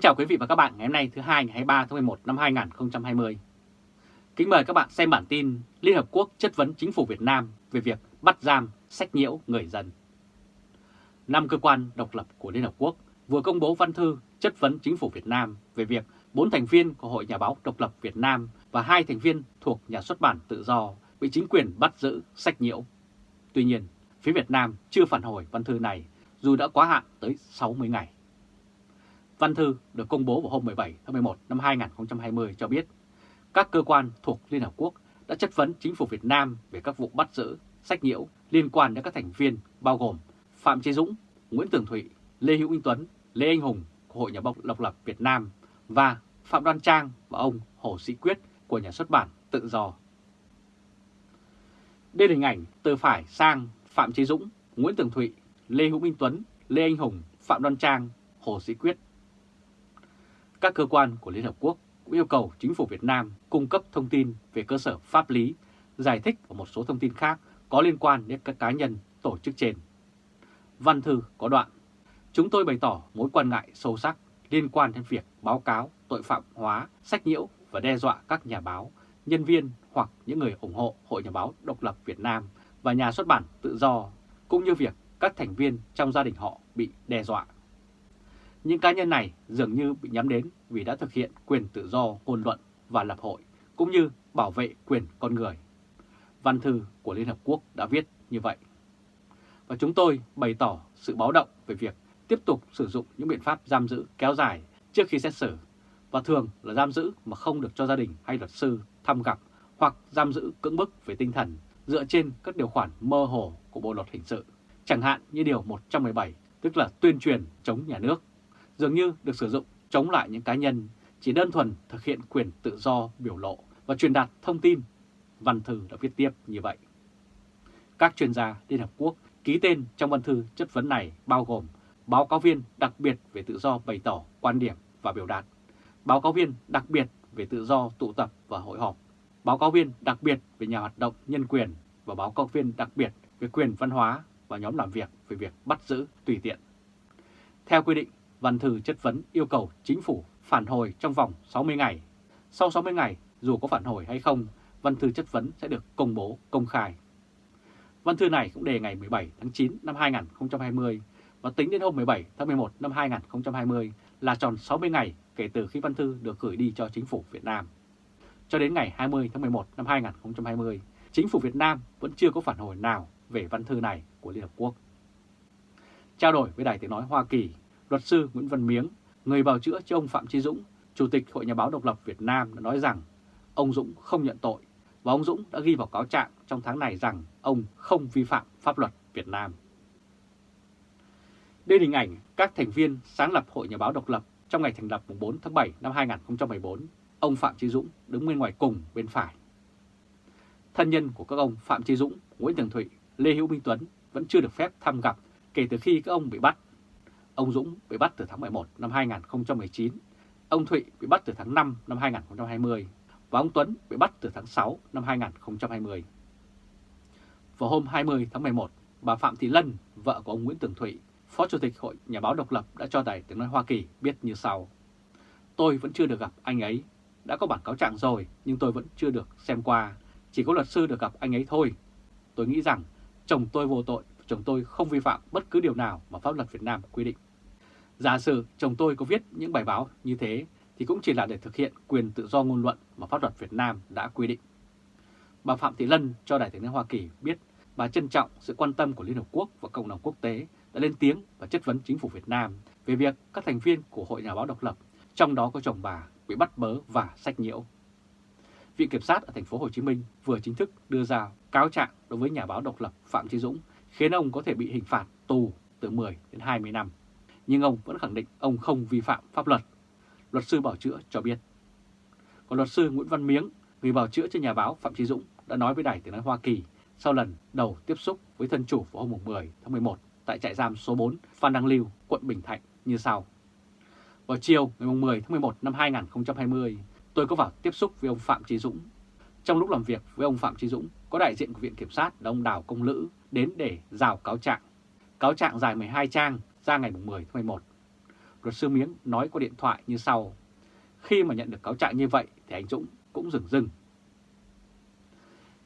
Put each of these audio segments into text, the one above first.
Kính chào quý vị và các bạn ngày hôm nay thứ hai ngày 23 tháng 11 năm 2020. Kính mời các bạn xem bản tin Liên Hợp Quốc chất vấn chính phủ Việt Nam về việc bắt giam, sách nhiễu người dân. Năm cơ quan độc lập của Liên Hợp Quốc vừa công bố văn thư chất vấn chính phủ Việt Nam về việc bốn thành viên của Hội Nhà báo độc lập Việt Nam và hai thành viên thuộc nhà xuất bản tự do bị chính quyền bắt giữ, sách nhiễu. Tuy nhiên, phía Việt Nam chưa phản hồi văn thư này dù đã quá hạn tới 60 ngày. Văn thư được công bố vào hôm 17 tháng 11 năm 2020 cho biết các cơ quan thuộc Liên Hợp Quốc đã chất vấn chính phủ Việt Nam về các vụ bắt giữ, sách nhiễu liên quan đến các thành viên bao gồm Phạm Chế Dũng, Nguyễn Tường Thụy, Lê Hữu Minh Tuấn, Lê Anh Hùng của Hội Nhà báo Độc lập Việt Nam và Phạm Đoan Trang và ông Hồ Sĩ Quyết của nhà xuất bản Tự Do. Đây là hình ảnh từ phải sang Phạm Chế Dũng, Nguyễn Tường Thụy, Lê Hữu Minh Tuấn, Lê Anh Hùng, Phạm Đoan Trang, Hồ Sĩ Quyết các cơ quan của Liên Hợp Quốc cũng yêu cầu chính phủ Việt Nam cung cấp thông tin về cơ sở pháp lý, giải thích và một số thông tin khác có liên quan đến các cá nhân, tổ chức trên. Văn thư có đoạn, chúng tôi bày tỏ mối quan ngại sâu sắc liên quan đến việc báo cáo tội phạm hóa, sách nhiễu và đe dọa các nhà báo, nhân viên hoặc những người ủng hộ Hội Nhà báo Độc lập Việt Nam và nhà xuất bản tự do, cũng như việc các thành viên trong gia đình họ bị đe dọa. Những cá nhân này dường như bị nhắm đến vì đã thực hiện quyền tự do ngôn luận và lập hội, cũng như bảo vệ quyền con người. Văn thư của Liên Hợp Quốc đã viết như vậy. Và chúng tôi bày tỏ sự báo động về việc tiếp tục sử dụng những biện pháp giam giữ kéo dài trước khi xét xử, và thường là giam giữ mà không được cho gia đình hay luật sư thăm gặp hoặc giam giữ cưỡng bức về tinh thần dựa trên các điều khoản mơ hồ của Bộ Luật Hình sự, chẳng hạn như Điều 117, tức là tuyên truyền chống nhà nước dường như được sử dụng chống lại những cá nhân chỉ đơn thuần thực hiện quyền tự do biểu lộ và truyền đạt thông tin. Văn thư đã viết tiếp như vậy. Các chuyên gia Liên Hợp Quốc ký tên trong văn thư chất vấn này bao gồm báo cáo viên đặc biệt về tự do bày tỏ quan điểm và biểu đạt, báo cáo viên đặc biệt về tự do tụ tập và hội họp, báo cáo viên đặc biệt về nhà hoạt động nhân quyền và báo cáo viên đặc biệt về quyền văn hóa và nhóm làm việc về việc bắt giữ tùy tiện. Theo quy định, văn thư chất vấn yêu cầu chính phủ phản hồi trong vòng 60 ngày. Sau 60 ngày, dù có phản hồi hay không, văn thư chất vấn sẽ được công bố công khai. Văn thư này cũng đề ngày 17 tháng 9 năm 2020 và tính đến hôm 17 tháng 11 năm 2020 là tròn 60 ngày kể từ khi văn thư được gửi đi cho chính phủ Việt Nam. Cho đến ngày 20 tháng 11 năm 2020, chính phủ Việt Nam vẫn chưa có phản hồi nào về văn thư này của Liên Hợp Quốc. Trao đổi với Đài Tiếng Nói Hoa Kỳ, Luật sư Nguyễn Văn Miếng, người bào chữa cho ông Phạm Chí Dũng, Chủ tịch Hội Nhà báo Độc lập Việt Nam đã nói rằng ông Dũng không nhận tội và ông Dũng đã ghi vào cáo trạng trong tháng này rằng ông không vi phạm pháp luật Việt Nam. Đây là hình ảnh các thành viên sáng lập Hội Nhà báo Độc lập trong ngày thành lập 4 tháng 7 năm 2014, ông Phạm Chí Dũng đứng bên ngoài cùng bên phải. Thân nhân của các ông Phạm Chí Dũng, Nguyễn Tường Thụy, Lê Hữu Minh Tuấn vẫn chưa được phép thăm gặp kể từ khi các ông bị bắt Ông Dũng bị bắt từ tháng 11 năm 2019, ông Thụy bị bắt từ tháng 5 năm 2020 và ông Tuấn bị bắt từ tháng 6 năm 2020. Vào hôm 20 tháng 11, bà Phạm Thị Lân, vợ của ông Nguyễn Tường Thụy, Phó Chủ tịch Hội Nhà báo Độc lập đã cho Đài Tiếng Nói Hoa Kỳ biết như sau. Tôi vẫn chưa được gặp anh ấy, đã có bản cáo trạng rồi nhưng tôi vẫn chưa được xem qua, chỉ có luật sư được gặp anh ấy thôi. Tôi nghĩ rằng chồng tôi vô tội, chồng tôi không vi phạm bất cứ điều nào mà pháp luật Việt Nam quy định. Giả sử chồng tôi có viết những bài báo như thế thì cũng chỉ là để thực hiện quyền tự do ngôn luận mà pháp luật Việt Nam đã quy định. Bà Phạm Thị Lân cho Đài tiếng nói Hoa Kỳ biết bà trân trọng sự quan tâm của Liên Hợp Quốc và cộng đồng quốc tế đã lên tiếng và chất vấn chính phủ Việt Nam về việc các thành viên của Hội Nhà báo độc lập, trong đó có chồng bà, bị bắt bớ và sách nhiễu. Viện Kiểm sát ở thành phố Hồ Chí Minh vừa chính thức đưa ra cáo trạng đối với nhà báo độc lập Phạm Chí Dũng, khiến ông có thể bị hình phạt tù từ 10 đến 20 năm nhưng ông vẫn khẳng định ông không vi phạm pháp luật. Luật sư bảo chữa cho biết. Còn luật sư Nguyễn Văn Miếng, người bảo chữa cho nhà báo Phạm Trí Dũng đã nói với Đài Tiếng Nói Hoa Kỳ sau lần đầu tiếp xúc với thân chủ vào hôm 10 tháng 11 tại trại giam số 4 Phan Đăng Lưu, quận Bình Thạnh như sau. Vào chiều ngày 10 tháng 11 năm 2020, tôi có vào tiếp xúc với ông Phạm Trí Dũng. Trong lúc làm việc với ông Phạm Trí Dũng, có đại diện của Viện Kiểm sát là ông Đào Công Lữ đến để rào cáo trạng. Cáo trạng dài 12 trang ra ngày 10 tháng 11. luật sư Miếng nói qua điện thoại như sau. Khi mà nhận được cáo trạng như vậy thì anh Dũng cũng dừng dưng.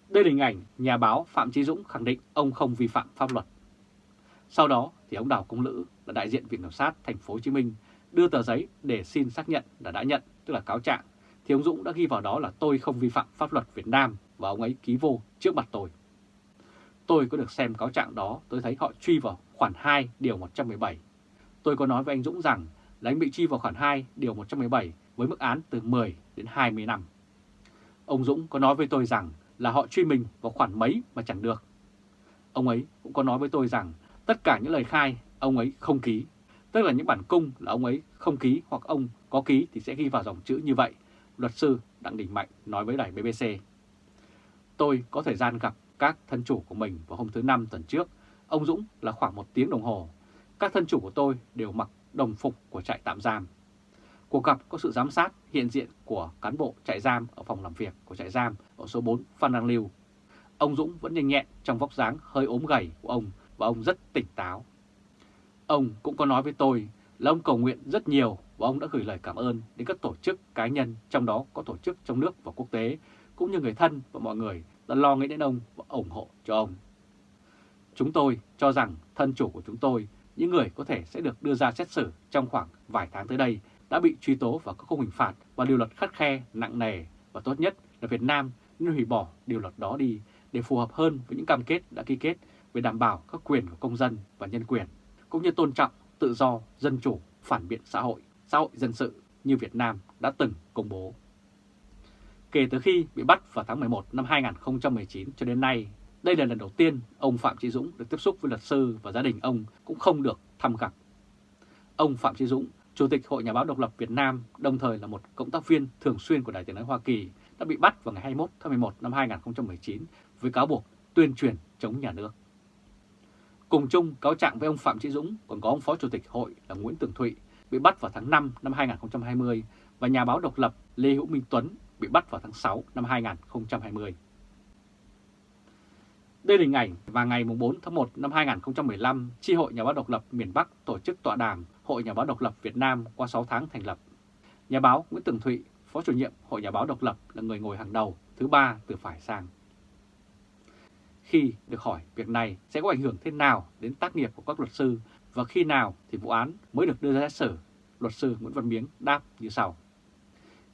Đây là hình ảnh nhà báo Phạm Chí Dũng khẳng định ông không vi phạm pháp luật. Sau đó thì ông Đào Công Lữ là đại diện Viện Kiểm sát thành phố Hồ Chí Minh đưa tờ giấy để xin xác nhận là đã nhận, tức là cáo trạng, thì ông Dũng đã ghi vào đó là tôi không vi phạm pháp luật Việt Nam và ông ấy ký vô trước mặt tôi. Tôi có được xem cáo trạng đó, tôi thấy họ truy vào khoản 2 điều 117. Tôi có nói với anh Dũng rằng là anh bị truy vào khoản 2 điều 117 với mức án từ 10 đến 20 năm. Ông Dũng có nói với tôi rằng là họ truy mình vào khoản mấy mà chẳng được. Ông ấy cũng có nói với tôi rằng tất cả những lời khai ông ấy không ký, tức là những bản cung là ông ấy không ký hoặc ông có ký thì sẽ ghi vào dòng chữ như vậy, luật sư Đặng Đình Mạnh nói với đài BBC. Tôi có thời gian gặp các thân chủ của mình vào hôm thứ Năm tuần trước, ông Dũng là khoảng một tiếng đồng hồ. Các thân chủ của tôi đều mặc đồng phục của trại tạm giam. Cuộc gặp có sự giám sát hiện diện của cán bộ trại giam ở phòng làm việc của trại giam ở số 4 Phan Đăng Lưu. Ông Dũng vẫn nhanh nhẹn trong vóc dáng hơi ốm gầy của ông và ông rất tỉnh táo. Ông cũng có nói với tôi là ông cầu nguyện rất nhiều và ông đã gửi lời cảm ơn đến các tổ chức cá nhân, trong đó có tổ chức trong nước và quốc tế, cũng như người thân và mọi người đã lo nghĩ đến ông và ủng hộ cho ông. Chúng tôi cho rằng thân chủ của chúng tôi, những người có thể sẽ được đưa ra xét xử trong khoảng vài tháng tới đây, đã bị truy tố và có khung hình phạt và điều luật khắt khe, nặng nề và tốt nhất là Việt Nam nên hủy bỏ điều luật đó đi để phù hợp hơn với những cam kết đã ký kết về đảm bảo các quyền của công dân và nhân quyền, cũng như tôn trọng tự do, dân chủ, phản biện xã hội, xã hội dân sự như Việt Nam đã từng công bố. Kể từ khi bị bắt vào tháng 11 năm 2019 cho đến nay, đây là lần đầu tiên ông Phạm Chí Dũng được tiếp xúc với luật sư và gia đình ông cũng không được thăm gặp. Ông Phạm Chí Dũng, Chủ tịch Hội Nhà báo Độc lập Việt Nam, đồng thời là một cộng tác viên thường xuyên của Đài tiếng nói Hoa Kỳ, đã bị bắt vào ngày 21 tháng 11 năm 2019 với cáo buộc tuyên truyền chống nhà nước. Cùng chung cáo trạng với ông Phạm Chí Dũng còn có ông Phó Chủ tịch Hội là Nguyễn Tường Thụy bị bắt vào tháng 5 năm 2020 và nhà báo độc lập Lê Hữu Minh Tuấn bị bắt vào tháng 6 năm 2020. Đây là hình ảnh và ngày 4 tháng 1 năm 2015, Chi hội Nhà báo độc lập miền Bắc tổ chức tọa đàm Hội Nhà báo độc lập Việt Nam qua 6 tháng thành lập. Nhà báo Nguyễn Tường Thụy, Phó chủ nhiệm Hội Nhà báo độc lập là người ngồi hàng đầu, thứ ba từ phải sang. Khi được hỏi việc này sẽ có ảnh hưởng thế nào đến tác nghiệp của các luật sư và khi nào thì vụ án mới được đưa ra xét xử, luật sư Nguyễn Văn Miếng đáp như sau.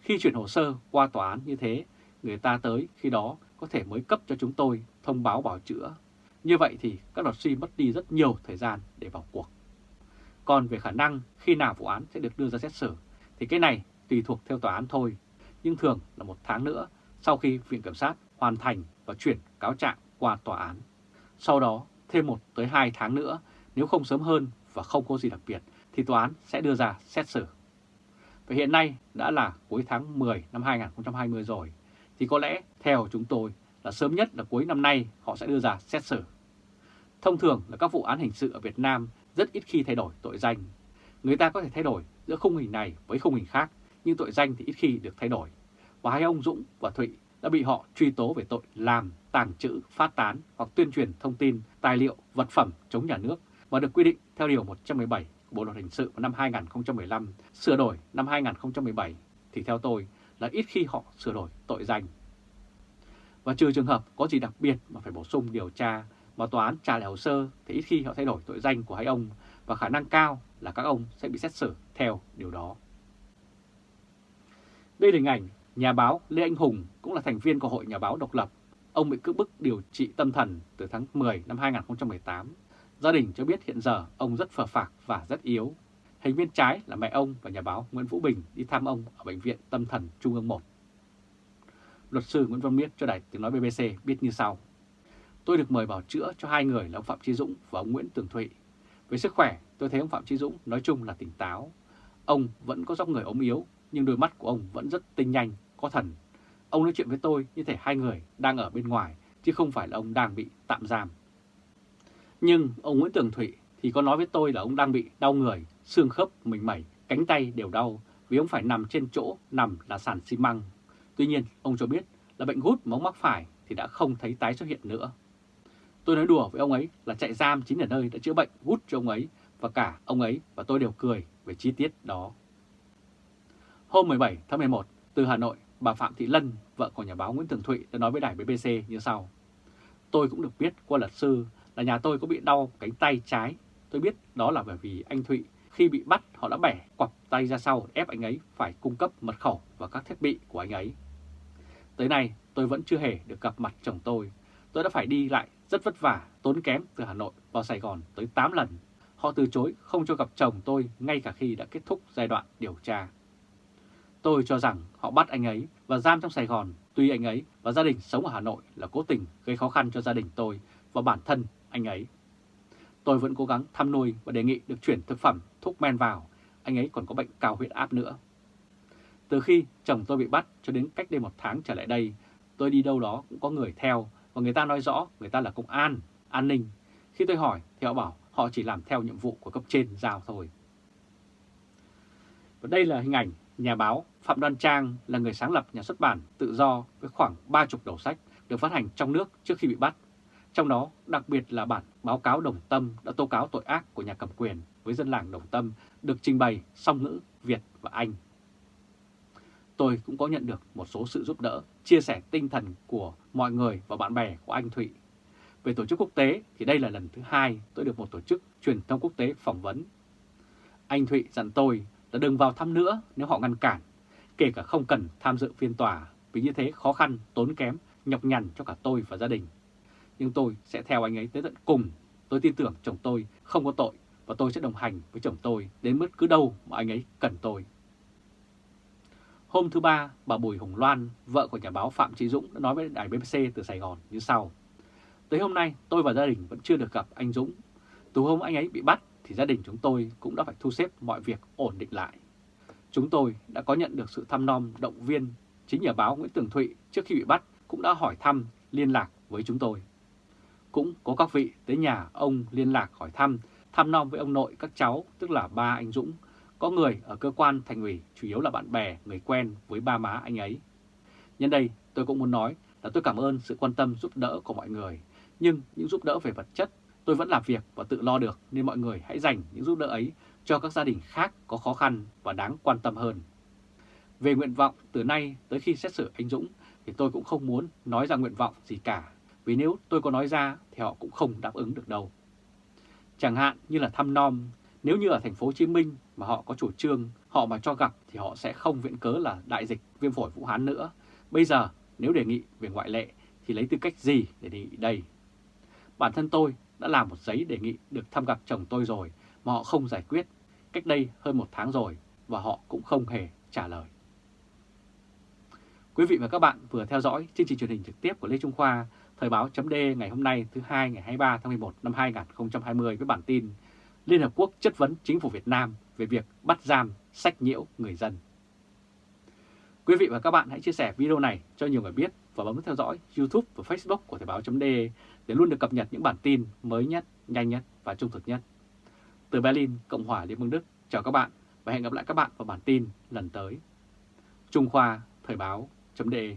Khi chuyển hồ sơ qua tòa án như thế, người ta tới khi đó có thể mới cấp cho chúng tôi thông báo bảo chữa. Như vậy thì các luật sư mất đi rất nhiều thời gian để vào cuộc. Còn về khả năng khi nào vụ án sẽ được đưa ra xét xử thì cái này tùy thuộc theo tòa án thôi. Nhưng thường là một tháng nữa sau khi Viện Kiểm sát hoàn thành và chuyển cáo trạng qua tòa án. Sau đó thêm một tới hai tháng nữa nếu không sớm hơn và không có gì đặc biệt thì tòa án sẽ đưa ra xét xử. Và hiện nay đã là cuối tháng 10 năm 2020 rồi, thì có lẽ theo chúng tôi là sớm nhất là cuối năm nay họ sẽ đưa ra xét xử. Thông thường là các vụ án hình sự ở Việt Nam rất ít khi thay đổi tội danh. Người ta có thể thay đổi giữa khung hình này với khung hình khác, nhưng tội danh thì ít khi được thay đổi. Và hai ông Dũng và Thụy đã bị họ truy tố về tội làm, tàng trữ, phát tán hoặc tuyên truyền thông tin, tài liệu, vật phẩm chống nhà nước và được quy định theo Điều 117 của Bộ Luật Hình sự năm 2015, sửa đổi năm 2017 thì theo tôi là ít khi họ sửa đổi tội danh. Và trừ trường hợp có gì đặc biệt mà phải bổ sung điều tra, mà tòa án trả lại hồ sơ thì ít khi họ thay đổi tội danh của hai ông và khả năng cao là các ông sẽ bị xét xử theo điều đó. Đây là hình ảnh nhà báo Lê Anh Hùng cũng là thành viên của Hội Nhà báo Độc lập. Ông bị cưỡng bức điều trị tâm thần từ tháng 10 năm 2018 Gia đình cho biết hiện giờ ông rất phờ phạc và rất yếu. Thành viên trái là mẹ ông và nhà báo Nguyễn Vũ Bình đi thăm ông ở Bệnh viện Tâm thần Trung ương 1. Luật sư Nguyễn Văn Miết cho đài tiếng nói BBC biết như sau. Tôi được mời bảo chữa cho hai người là ông Phạm Trí Dũng và ông Nguyễn Tường Thụy. Với sức khỏe, tôi thấy ông Phạm Trí Dũng nói chung là tỉnh táo. Ông vẫn có dốc người ốm yếu, nhưng đôi mắt của ông vẫn rất tinh nhanh, có thần. Ông nói chuyện với tôi như thể hai người đang ở bên ngoài, chứ không phải là ông đang bị tạm giam. Nhưng ông Nguyễn Tường Thụy thì có nói với tôi là ông đang bị đau người, xương khớp, mình mẩy, cánh tay đều đau vì ông phải nằm trên chỗ nằm là sàn xi măng. Tuy nhiên, ông cho biết là bệnh gút mà ông mắc phải thì đã không thấy tái xuất hiện nữa. Tôi nói đùa với ông ấy là chạy giam chính là nơi đã chữa bệnh gút cho ông ấy và cả ông ấy và tôi đều cười về chi tiết đó. Hôm 17 tháng 11, từ Hà Nội, bà Phạm Thị Lân, vợ của nhà báo Nguyễn Thường Thụy đã nói với đài BBC như sau. Tôi cũng được biết qua luật sư là nhà tôi có bị đau cánh tay trái. Tôi biết đó là bởi vì anh Thụy khi bị bắt họ đã bẻ quặp tay ra sau ép anh ấy phải cung cấp mật khẩu và các thiết bị của anh ấy. Tới nay tôi vẫn chưa hề được gặp mặt chồng tôi. Tôi đã phải đi lại rất vất vả, tốn kém từ Hà Nội vào Sài Gòn tới 8 lần. Họ từ chối không cho gặp chồng tôi ngay cả khi đã kết thúc giai đoạn điều tra. Tôi cho rằng họ bắt anh ấy và giam trong Sài Gòn, tuy anh ấy và gia đình sống ở Hà Nội là cố tình gây khó khăn cho gia đình tôi và bản thân anh ấy. Tôi vẫn cố gắng thăm nuôi và đề nghị được chuyển thực phẩm, thuốc men vào, anh ấy còn có bệnh cao huyết áp nữa. Từ khi chồng tôi bị bắt cho đến cách đây một tháng trở lại đây, tôi đi đâu đó cũng có người theo và người ta nói rõ người ta là công an, an ninh. Khi tôi hỏi thì họ bảo họ chỉ làm theo nhiệm vụ của cấp trên giao thôi. Và đây là hình ảnh nhà báo Phạm Đoan Trang là người sáng lập nhà xuất bản tự do với khoảng 30 đầu sách được phát hành trong nước trước khi bị bắt. Trong đó đặc biệt là bản báo cáo Đồng Tâm đã tố cáo tội ác của nhà cầm quyền với dân làng Đồng Tâm được trình bày song ngữ Việt và Anh. Tôi cũng có nhận được một số sự giúp đỡ, chia sẻ tinh thần của mọi người và bạn bè của anh Thụy. Về tổ chức quốc tế thì đây là lần thứ hai tôi được một tổ chức truyền thông quốc tế phỏng vấn. Anh Thụy dặn tôi là đừng vào thăm nữa nếu họ ngăn cản, kể cả không cần tham dự phiên tòa vì như thế khó khăn, tốn kém, nhọc nhằn cho cả tôi và gia đình. Nhưng tôi sẽ theo anh ấy tới tận cùng. Tôi tin tưởng chồng tôi không có tội và tôi sẽ đồng hành với chồng tôi đến bất cứ đâu mà anh ấy cần tôi. Hôm thứ Ba, bà Bùi Hồng Loan, vợ của nhà báo Phạm Trí Dũng đã nói với đài BBC từ Sài Gòn như sau. Tới hôm nay, tôi và gia đình vẫn chưa được gặp anh Dũng. Từ hôm anh ấy bị bắt thì gia đình chúng tôi cũng đã phải thu xếp mọi việc ổn định lại. Chúng tôi đã có nhận được sự thăm nom động viên. Chính nhà báo Nguyễn Tường Thụy trước khi bị bắt cũng đã hỏi thăm, liên lạc với chúng tôi. Cũng có các vị tới nhà ông liên lạc hỏi thăm, thăm nom với ông nội các cháu, tức là ba anh Dũng. Có người ở cơ quan thành ủy, chủ yếu là bạn bè, người quen với ba má anh ấy. Nhân đây, tôi cũng muốn nói là tôi cảm ơn sự quan tâm giúp đỡ của mọi người. Nhưng những giúp đỡ về vật chất Tôi vẫn làm việc và tự lo được nên mọi người hãy dành những giúp đỡ ấy cho các gia đình khác có khó khăn và đáng quan tâm hơn. Về nguyện vọng từ nay tới khi xét xử anh Dũng thì tôi cũng không muốn nói ra nguyện vọng gì cả vì nếu tôi có nói ra thì họ cũng không đáp ứng được đâu. Chẳng hạn như là thăm nom, nếu như ở thành phố Hồ Chí Minh mà họ có chủ trương, họ mà cho gặp thì họ sẽ không viện cớ là đại dịch viêm phổi Vũ Hán nữa. Bây giờ nếu đề nghị về ngoại lệ thì lấy tư cách gì để đề nghị đây? Bản thân tôi đã làm một giấy đề nghị được thăm gặp chồng tôi rồi mà họ không giải quyết cách đây hơn một tháng rồi và họ cũng không hề trả lời. Quý vị và các bạn vừa theo dõi chương trình truyền hình trực tiếp của Lê Trung Khoa, Thời báo chấm ngày hôm nay thứ hai ngày 23 tháng 11 năm 2020 với bản tin Liên Hợp Quốc chất vấn chính phủ Việt Nam về việc bắt giam, sách nhiễu người dân. Quý vị và các bạn hãy chia sẻ video này cho nhiều người biết và bấm theo dõi YouTube và Facebook của Thời báo.de để luôn được cập nhật những bản tin mới nhất, nhanh nhất và trung thực nhất. Từ Berlin, Cộng hòa Liên bang Đức, chào các bạn và hẹn gặp lại các bạn vào bản tin lần tới. Trung Khoa Thời báo.de